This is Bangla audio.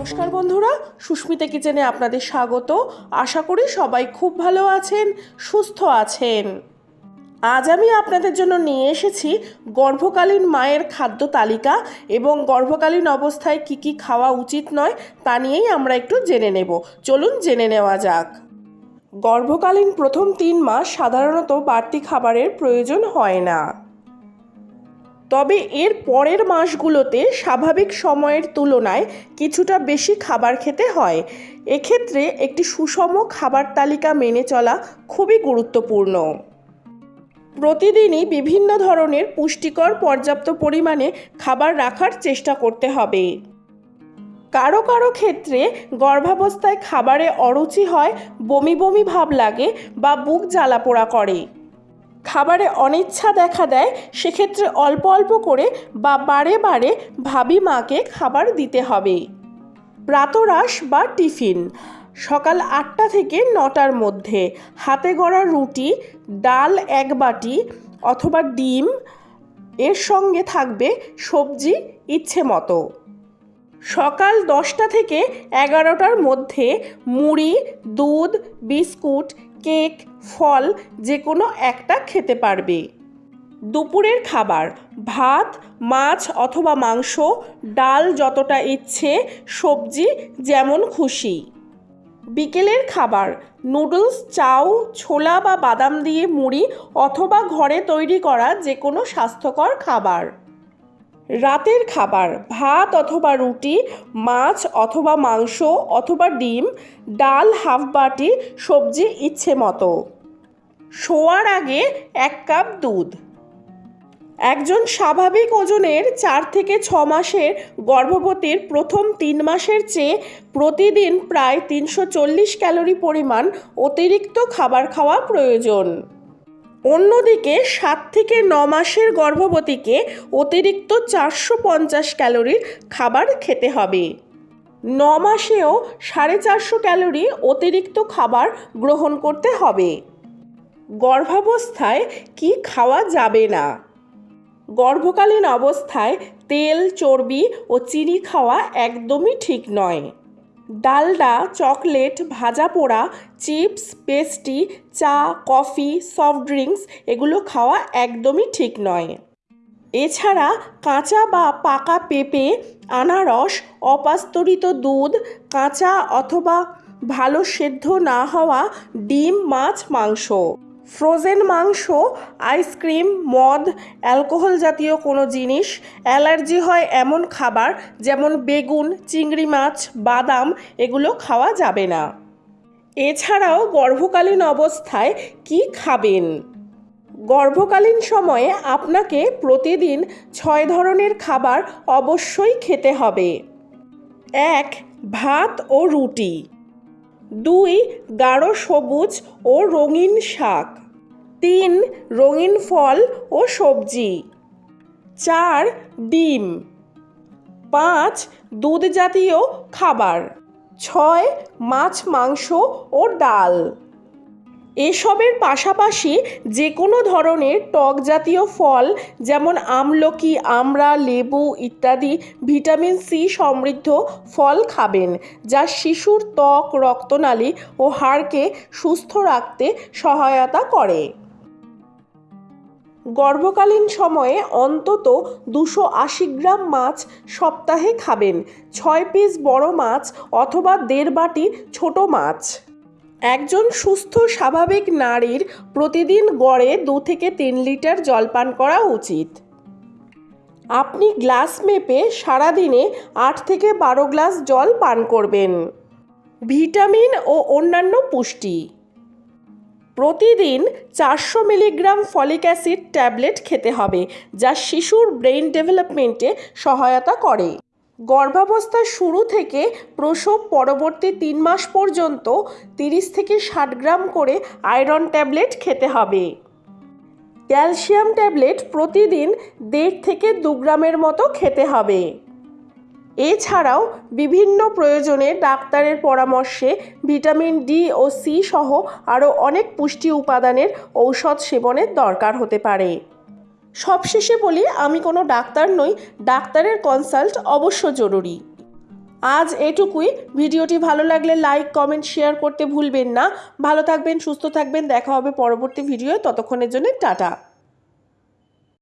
নমস্কার বন্ধুরা, সুস্মিতা কিচেনে আপনাদের স্বাগত। আশা করি সবাই খুব ভালো আছেন, সুস্থ আছেন। আজ আমি আপনাদের জন্য নিয়ে এসেছি গর্ভকালীন মায়ের খাদ্য তালিকা এবং গর্ভকালীন অবস্থায় কি কি খাওয়া উচিত নয় তা নিয়েই আমরা একটু জেনে নেব। চলুন জেনে নেওয়া যাক। গর্ভকালীন প্রথম তিন মাস সাধারণত বাড়তি খাবারের প্রয়োজন হয় না। তবে এর পরের মাসগুলোতে স্বাভাবিক সময়ের তুলনায় কিছুটা বেশি খাবার খেতে হয়। এক্ষেত্রে একটি সুষম খাবার তালিকা মেনে চলা খুবই গুরুত্বপূর্ণ। প্রতিদিনই বিভিন্ন ধরনের পুষ্টিকর পর্যাপ্ত পরিমাণে খাবার রাখার চেষ্টা করতে হবে। কারও কারও ক্ষেত্রে গর্ভাবস্থায় খাবারে অরুচি হয়, বমি বমি ভাব লাগে বা বুক জ্বালা পোড়া করে। খাবারে অনিচ্ছা দেখা দেয়, সেক্ষেত্রে অল্প অল্প করে বা বারে বারে ভাবি মাকে খাবার দিতে হবে। প্রাতরাশ বা টিফিন, সকাল আটটা থেকে নটার মধ্যে। হাতে গড়া রুটি, ডাল এক বাটি অথবা ডিম, এর সঙ্গে থাকবে সবজি ইচ্ছে মতো। সকাল দশটা থেকে এগারোটার মধ্যে মুড়ি, দুধ, বিস্কুট কেক, ফল যে কোনো একটা খেতে পারবে। দুপুরের খাবার, ভাত, মাছ অথবা মাংস, ডাল যতটা ইচ্ছে, সবজি যেমন খুশি। বিকেলের খাবার, নুডলস, চাউ, ছোলা বা বাদাম দিয়ে মুড়ি অথবা ঘরে তৈরি করা যে কোনো স্বাস্থ্যকর খাবার। রাতের খাবার, ভাত অথবা রুটি, মাছ অথবা মাংস অথবা ডিম, ডাল, হাফ বাটি সবজি ইচ্ছে মতো। শোয়ার আগে এক কাপ দুধ। একজন স্বাভাবিক ওজনের চার থেকে ছ মাসের গর্ভবতীর প্রথম তিন মাসের চেয়ে প্রতিদিন প্রায় তিনশো চল্লিশ ক্যালোরি পরিমাণ অতিরিক্ত খাবার খাওয়া প্রয়োজন। অন্যদিকে সাত থেকে ন মাসের গর্ভবতীকে অতিরিক্ত চারশো পঞ্চাশ ক্যালোরির খাবার খেতে হবে। ন মাসেও সাড়ে চারশো ক্যালোরি অতিরিক্ত খাবার গ্রহণ করতে হবে। গর্ভাবস্থায় কি খাওয়া যাবে না? গর্ভকালীন অবস্থায় তেল, চর্বি ও চিনি খাওয়া একদমই ঠিক নয়। ডালডা, চকলেট, ভাজা পোড়া, চিপস, পেস্টি, চা, কফি, সফট ড্রিঙ্কস এগুলো খাওয়া একদমই ঠিক নয়। এছাড়া কাঁচা বা পাকা পেঁপে, আনারস, অপাস্তরিত দুধ, কাঁচা অথবা ভালো সেদ্ধ না হওয়া ডিম, মাছ, মাংস। ফ্রোজেন মাংস আইসক্রিম মদ, অ্যালকোহল জাতীয় কোনো জিনিস, অ্যালার্জি হয় এমন খাবার যেমন বেগুন, চিংড়ি মাছ, বাদাম, এগুলো খাওয়া যাবে না। এছাড়াও গর্ভকালীন অবস্থায় কি খাবেন? গর্ভকালীন সময়ে আপনাকে প্রতিদিন ছয় ধরনের খাবার অবশ্যই খেতে হবে। এক, ভাত ও রুটি। দুই, গাঢ় সবুজ ও রঙিন শাক। তিন, রঙিন ফল ও সবজি। চার, ডিম। পাঁচ দুধ জাতীয় খাবার। ছয়, মাছ, মাংস ও ডাল। এসবের পাশাপাশি যে কোনো ধরনের টক জাতীয় ফল, যেমন আমলকি, আমড়া, লেবু ইত্যাদি ভিটামিন সি সমৃদ্ধ ফল খাবেন, যা শিশুর ত্বক, রক্তনালী ও হাড়কে সুস্থ রাখতে সহায়তা করে। গর্ভকালীন সময়ে অন্তত দুশো আশি গ্রাম মাছ সপ্তাহে খাবেন, ছয় পিস বড় মাছ অথবা দেড় বাটি ছোট মাছ। একজন সুস্থ, স্বাভাবিক নারীর প্রতিদিন গড়ে দু থেকে তিন লিটার জল পান করা উচিত। আপনি গ্লাস মেপে সারাদিনে আট থেকে বারো গ্লাস জল পান করবেন। ভিটামিন ও অন্যান্য পুষ্টি। প্রতিদিন চারশো মিলিগ্রাম ফলিক অ্যাসিড ট্যাবলেট খেতে হবে, যা শিশুর ব্রেইন ডেভেলপমেন্টে সহায়তা করে। গর্ভাবস্থার শুরু থেকে প্রসব পরবর্তী তিন মাস পর্যন্ত তিরিশ থেকে ষাট গ্রাম করে আয়রন ট্যাবলেট খেতে হবে। ক্যালসিয়াম ট্যাবলেট প্রতিদিন দেড় থেকে দু গ্রামের মতো খেতে হবে। এছাড়াও বিভিন্ন প্রয়োজনে ডাক্তারের পরামর্শে ভিটামিন ডি ও সি সহ আরও অনেক পুষ্টি উপাদানের ঔষধ সেবনের দরকার হতে পারে। সবশেষে বলি, আমি কোনো ডাক্তার নই, ডাক্তারের কনসাল্ট অবশ্য জরুরি। আজ এটুকুই। ভিডিওটি ভালো লাগলে লাইক কমেন্ট শেয়ার করতে ভুলবেন না। ভালো থাকবেন, সুস্থ থাকবেন। দেখা হবে পরবর্তী ভিডিও ততক্ষণের জন্য টাটা।